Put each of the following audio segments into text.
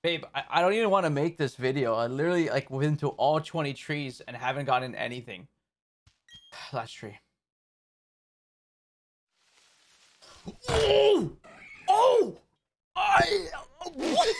Babe, I, I don't even want to make this video. I literally like went to all 20 trees and haven't gotten anything. Last tree. Oh! Oh! I what?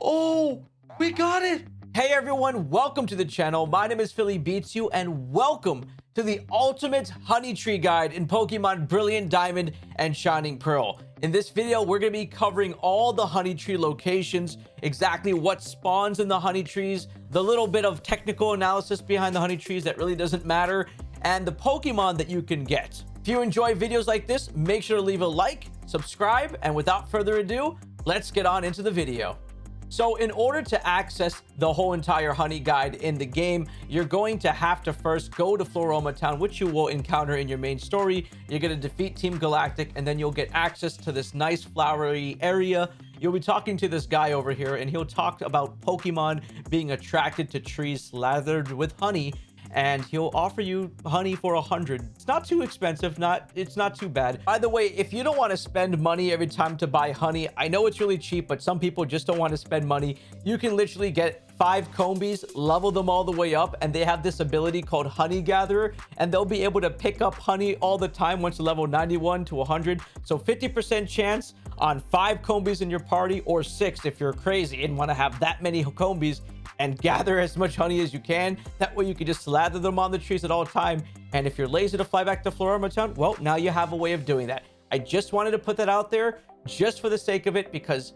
Oh, we got it. Hey everyone, welcome to the channel. My name is Philly Beats You and welcome to the ultimate honey tree guide in Pokemon Brilliant Diamond and Shining Pearl. In this video, we're going to be covering all the honey tree locations, exactly what spawns in the honey trees, the little bit of technical analysis behind the honey trees that really doesn't matter, and the Pokemon that you can get. If you enjoy videos like this, make sure to leave a like, subscribe, and without further ado, let's get on into the video. So in order to access the whole entire honey guide in the game, you're going to have to first go to Floaroma Town, which you will encounter in your main story. You're going to defeat Team Galactic, and then you'll get access to this nice flowery area. You'll be talking to this guy over here, and he'll talk about Pokemon being attracted to trees slathered with honey and he'll offer you honey for a hundred. It's not too expensive not it's not too bad. By the way if you don't want to spend money every time to buy honey i know it's really cheap but some people just don't want to spend money. You can literally get five Combees level them all the way up and they have this ability called honey gatherer and they'll be able to pick up honey all the time once you level 91 to 100 so 50 percent chance on five Combees in your party or six if you're crazy and want to have that many Combees and gather as much honey as you can. That way you can just slather them on the trees at all time. And if you're lazy to fly back to Floaroma Town, well, now you have a way of doing that. I just wanted to put that out there just for the sake of it because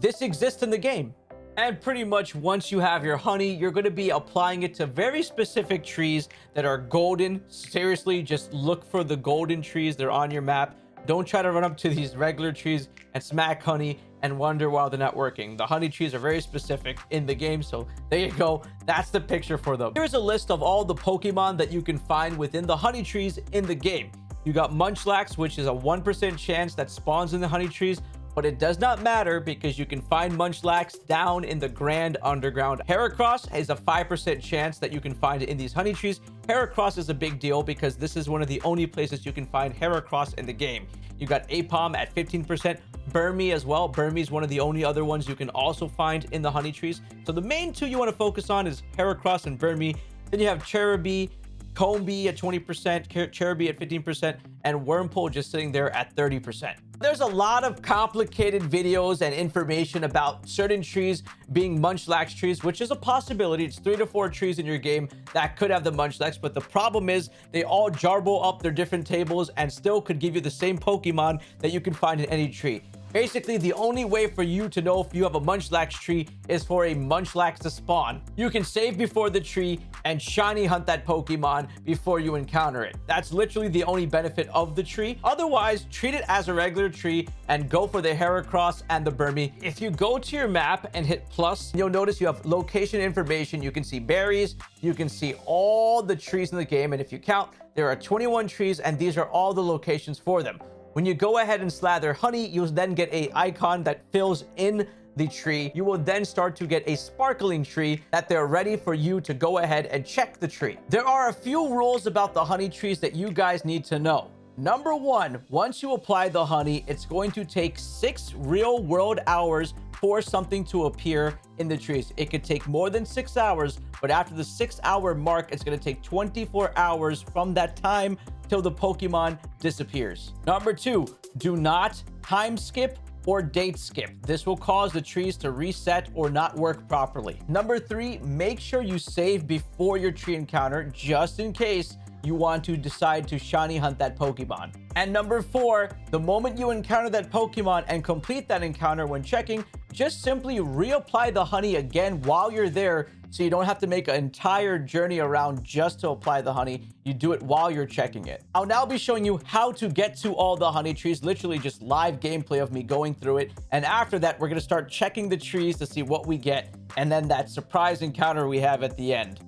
this exists in the game. And pretty much once you have your honey, you're going to be applying it to very specific trees that are golden. Seriously, just look for the golden trees. They're on your map. Don't try to run up to these regular trees and smack honey and wonder why they're not working. The honey trees are very specific in the game, so there you go. That's the picture for them. Here's a list of all the Pokemon that you can find within the honey trees in the game. You got Munchlax, which is a 1% chance that spawns in the honey trees, but it does not matter because you can find Munchlax down in the Grand Underground. Heracross has a 5% chance that you can find it in these honey trees. Heracross is a big deal because this is one of the only places you can find Heracross in the game. You got Aipom at 15%, Burmy as well. Burmy is one of the only other ones you can also find in the honey trees. So the main two you want to focus on is Heracross and Burmy. Then you have Cherubi, Combee at 20%, Cherubi at 15%, and Wurmple just sitting there at 30%. There's a lot of complicated videos and information about certain trees being Munchlax trees, which is a possibility. It's three to four trees in your game that could have the Munchlax, but the problem is they all jarble up their different tables and still could give you the same Pokemon that you can find in any tree. Basically, the only way for you to know if you have a Munchlax tree is for a Munchlax to spawn. You can save before the tree and shiny hunt that Pokemon before you encounter it. That's literally the only benefit of the tree. Otherwise, treat it as a regular tree and go for the Heracross and the Burmy. If you go to your map and hit plus, you'll notice you have location information. You can see berries. You can see all the trees in the game. And if you count, there are 21 trees and these are all the locations for them. When you go ahead and slather honey, you'll then get a icon that fills in the tree. You will then start to get a sparkling tree that they're ready for you to go ahead and check the tree. There are a few rules about the honey trees that you guys need to know. Number one, once you apply the honey, it's going to take six real world hours for something to appear in the trees. It could take more than six hours, but after the six hour mark, it's going to take 24 hours from that time till the Pokemon disappears. Number two, do not time skip or date skip. This will cause the trees to reset or not work properly. Number three, make sure you save before your tree encounter just in case you want to decide to shiny hunt that Pokemon. And number four, the moment you encounter that Pokemon and complete that encounter when checking, just simply reapply the honey again while you're there so you don't have to make an entire journey around just to apply the honey. You do it while you're checking it. I'll now be showing you how to get to all the honey trees, literally just live gameplay of me going through it. And after that, we're to start checking the trees to see what we get. And then that surprise encounter we have at the end.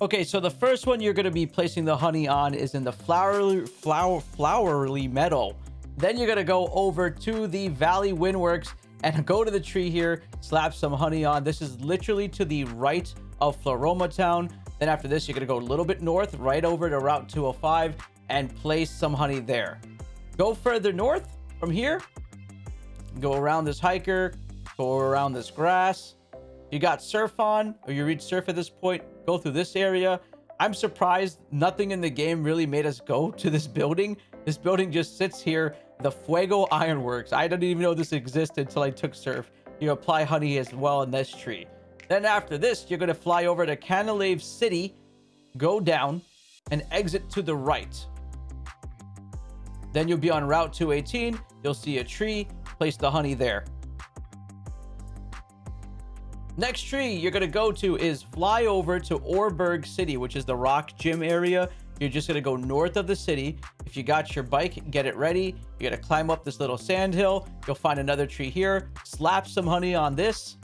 Okay, so the first one you're going to be placing the honey on is in the flowery, flower, flowery meadow. Then you're going to go over to the Valley Windworks and go to the tree here, slap some honey on. This is literally to the right of Floaroma Town. Then after this, you're going to go a little bit north, right over to Route 205 and place some honey there. Go further north from here go around this hiker, go around this grass. You got surf on, or you reach surf at this point, go through this area. I'm surprised nothing in the game really made us go to this building. This building just sits here, the Fuego Ironworks. I didn't even know this existed until I took surf. You apply honey as well in this tree. Then after this, you're going to fly over to Canalave City, go down, and exit to the right. Then you'll be on Route 218. You'll see a tree. Place the honey there. Next tree you're going to go to is fly over to Oreburgh City, which is the rock gym area. You're just going to go north of the city. If you got your bike, get it ready. You're going to climb up this little sand hill. You'll find another tree here. Slap some honey on this.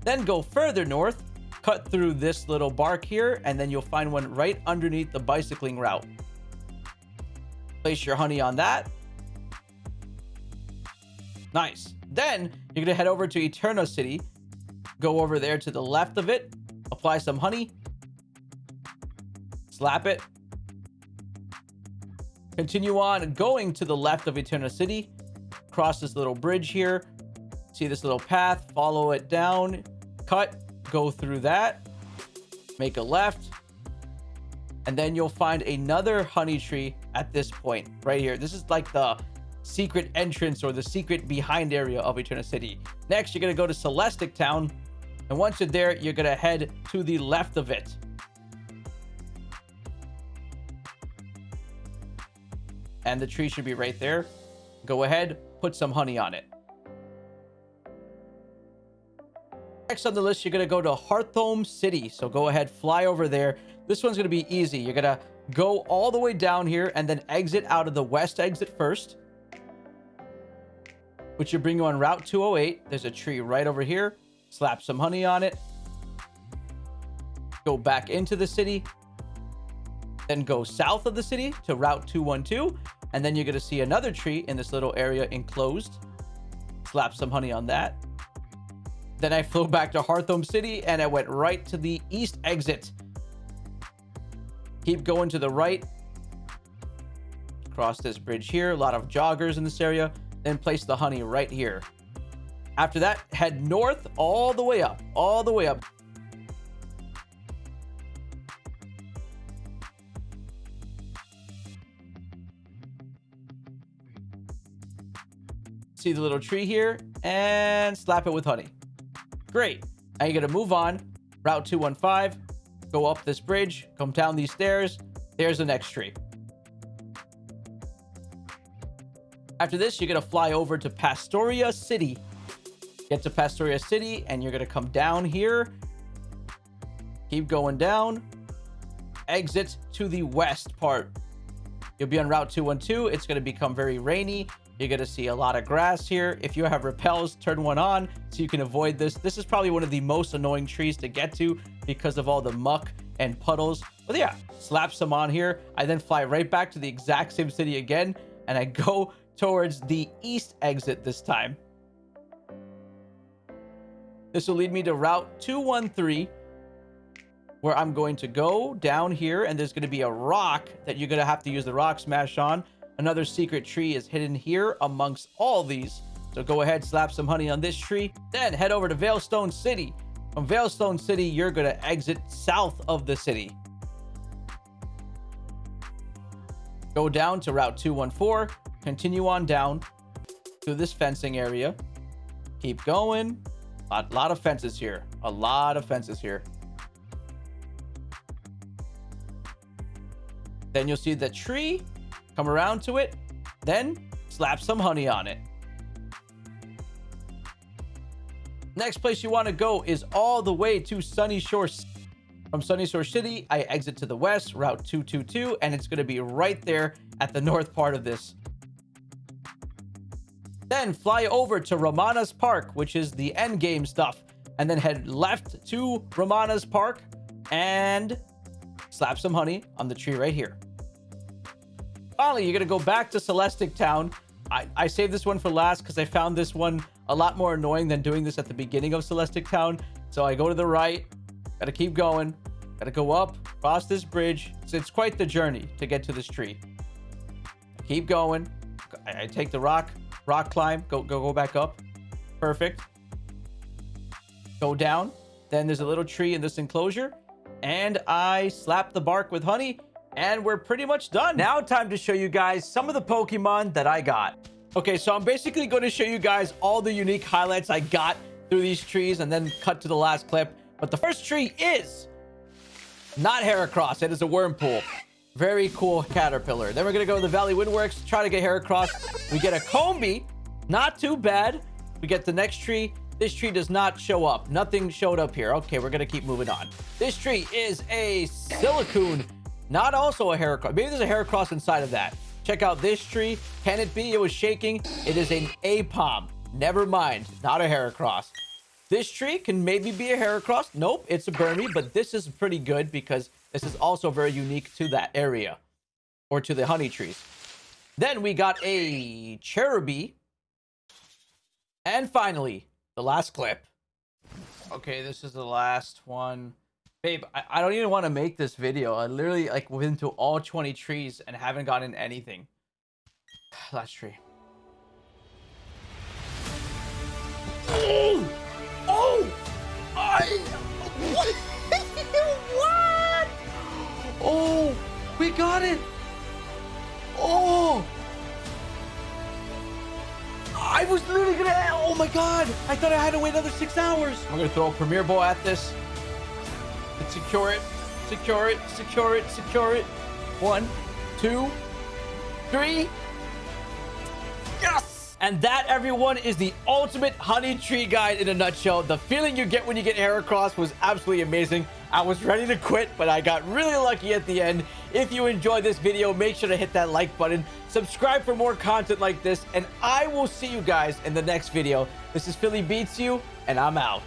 Then go further north, cut through this little bark here, and then you'll find one right underneath the bicycling route. Place your honey on that. Nice. Then you're going to head over to Eterna City. Go over there to the left of it. Apply some honey. Slap it. Continue on going to the left of Eterna City. Cross this little bridge here. See this little path. Follow it down. Cut. Go through that. Make a left. And then you'll find another honey tree at this point right here. This is like the secret entrance or the secret behind area of Eterna City. Next, you're going to go to Celestic Town. And once you're there, you're going to head to the left of it. And the tree should be right there. Go ahead, put some honey on it. Next on the list, you're going to go to Hearthome City. So go ahead, fly over there. This one's going to be easy. You're going to go all the way down here and then exit out of the west exit first which will bring you on Route 208. There's a tree right over here. Slap some honey on it. Go back into the city. Then go south of the city to Route 212. And then you're going to see another tree in this little area enclosed. Slap some honey on that. Then I flew back to Hearthome City and I went right to the east exit. Keep going to the right. Cross this bridge here. A lot of joggers in this area then place the honey right here. After that, head north all the way up, all the way up. See the little tree here and slap it with honey. Great. Now you're going to move on. Route 215. Go up this bridge. Come down these stairs. There's the next tree. After this, you're going to fly over to Pastoria City. Get to Pastoria City, and you're going to come down here. Keep going down. Exit to the west part. You'll be on Route 212. It's going to become very rainy. You're going to see a lot of grass here. If you have repels, turn one on so you can avoid this. This is probably one of the most annoying trees to get to because of all the muck and puddles. But yeah, slap some on here. I then fly right back to the exact same city again. And I go towards the east exit this time. This will lead me to Route 213, where I'm going to go down here, and there's going to be a rock that you're going to have to use the rock smash on. Another secret tree is hidden here amongst all these. So go ahead, slap some honey on this tree. Then head over to Veilstone City. From Veilstone City, you're going to exit south of the city. Go down to Route 214 continue on down to this fencing area. Keep going. A lot of fences here. A lot of fences here. Then you'll see the tree. Come around to it. Then slap some honey on it. Next place you want to go is all the way to Sunyshore. From Sunyshore City, I exit to the west, Route 222, and it's going to be right there at the north part of this then fly over to Ramanas Park, which is the end game stuff. And then head left to Ramanas Park and slap some honey on the tree right here. Finally, you're going to go back to Celestic Town. I, I saved this one for last because I found this one a lot more annoying than doing this at the beginning of Celestic Town. So I go to the right, got to keep going, got to go up, cross this bridge. So it's quite the journey to get to this tree. keep going. I, I take the rock, Rock climb. Go, go, go back up. Perfect. Go down. Then there's a little tree in this enclosure. And I slap the bark with honey. And we're pretty much done. Now time to show you guys some of the Pokemon that I got. Okay, so I'm basically going to show you guys all the unique highlights I got through these trees and then cut to the last clip. But the first tree is not Heracross. It is a Wurmple. Very cool Caterpillar. Then we're going to go to the Valley Windworks, try to get Heracross. We get a Combee. Not too bad. We get the next tree. This tree does not show up. Nothing showed up here. Okay, we're going to keep moving on. This tree is a Silcoon. Not also a Heracross. Maybe there's a Heracross inside of that. Check out this tree. Can it be? It was shaking. It is an Aipom. Never mind. Not a Heracross. This tree can maybe be a Heracross. Nope, it's a Burmy, but this is pretty good because this is also very unique to that area or to the honey trees. Then we got a Cherubi. And finally, the last clip. Okay, this is the last one. Babe, I, I don't even want to make this video. I literally like went into all 20 trees and haven't gotten anything. Last tree. Oh! Oh! I... What? what? Oh! We got it! Oh! I was literally gonna... Oh my god! I thought I had to wait another six hours. I'm gonna throw a Premier Ball at this. Secure it. Secure it. Secure it. Secure it. One, two, three. Yes! And that, everyone, is the ultimate honey tree guide in a nutshell. The feeling you get when you get Heracross was absolutely amazing. I was ready to quit, but I got really lucky at the end. If you enjoyed this video, make sure to hit that like button. Subscribe for more content like this, and I will see you guys in the next video. This is Philly Beats You, and I'm out.